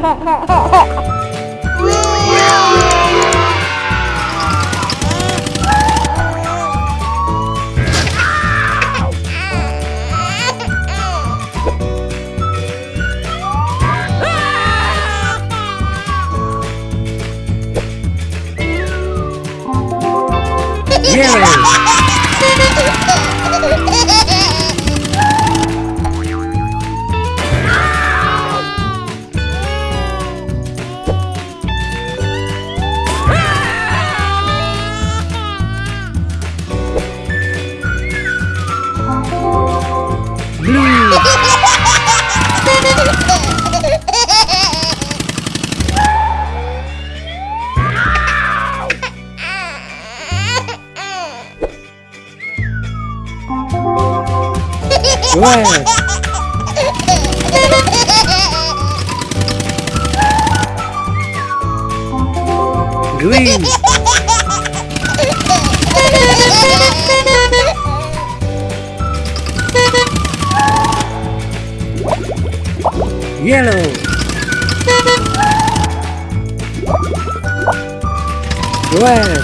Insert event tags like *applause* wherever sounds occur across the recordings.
哈哈哈哈。Yellow. Red.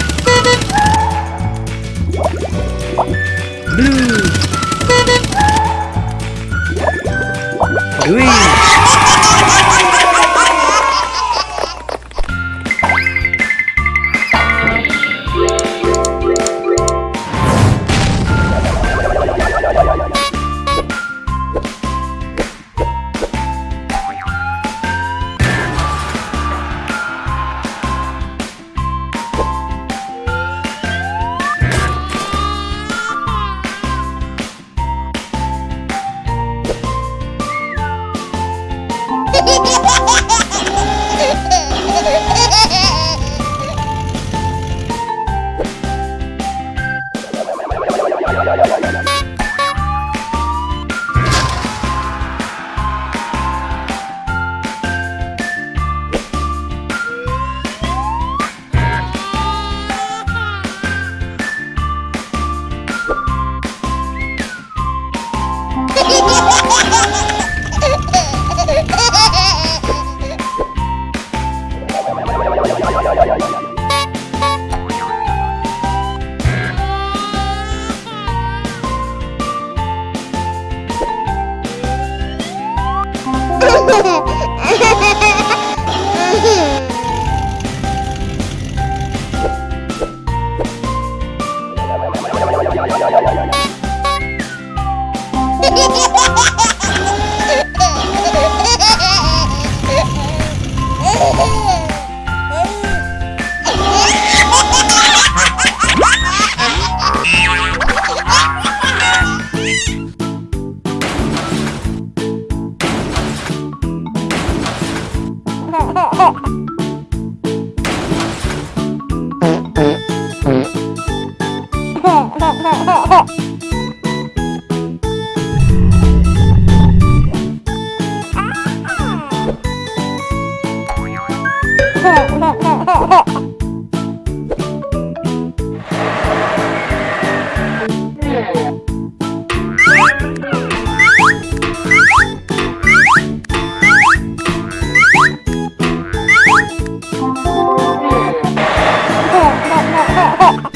Fuck!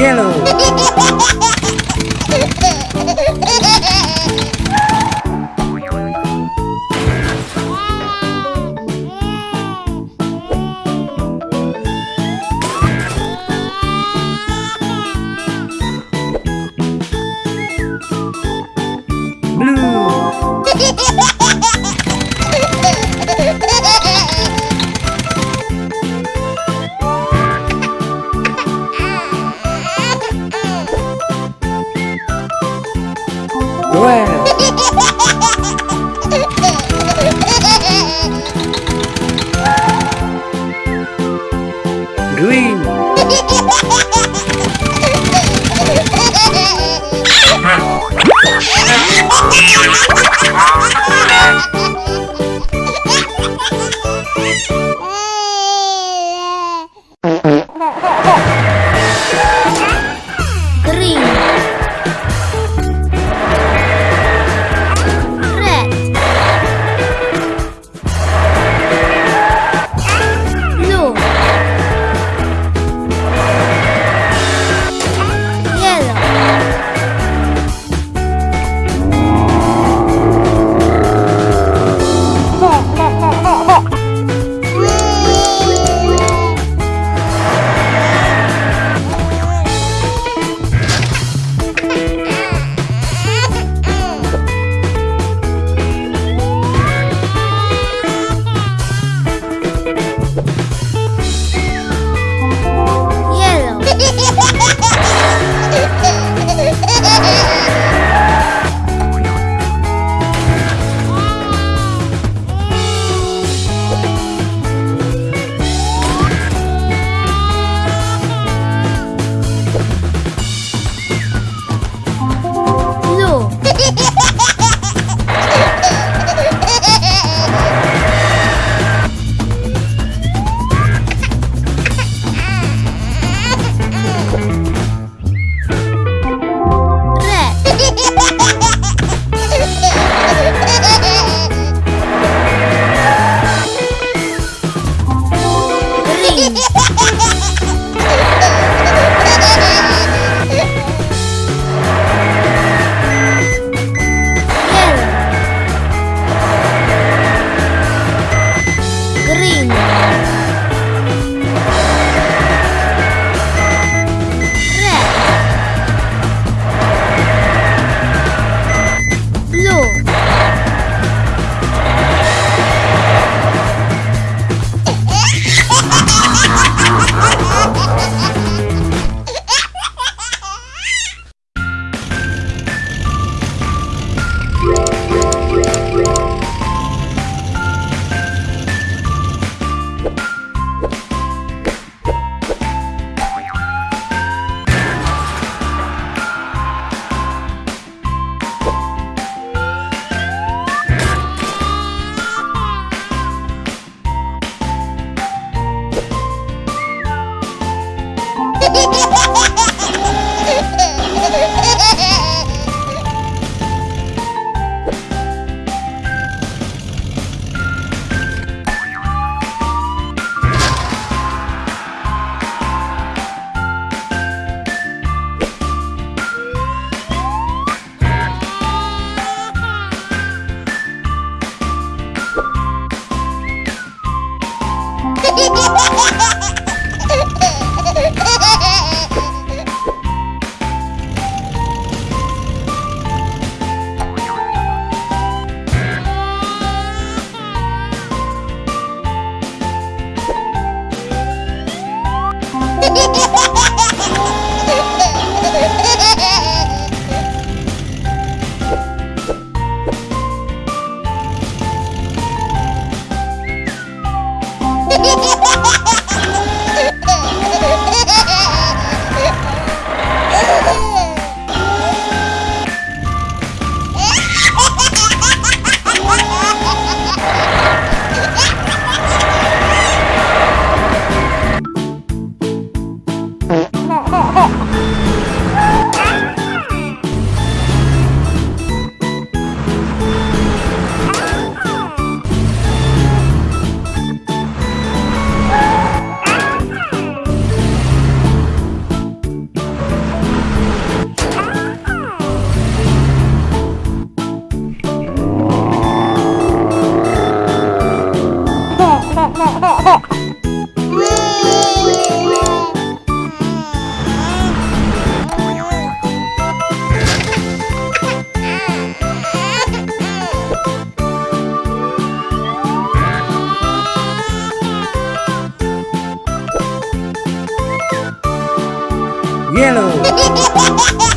Yellow. Oh! *laughs* Yellow. *laughs*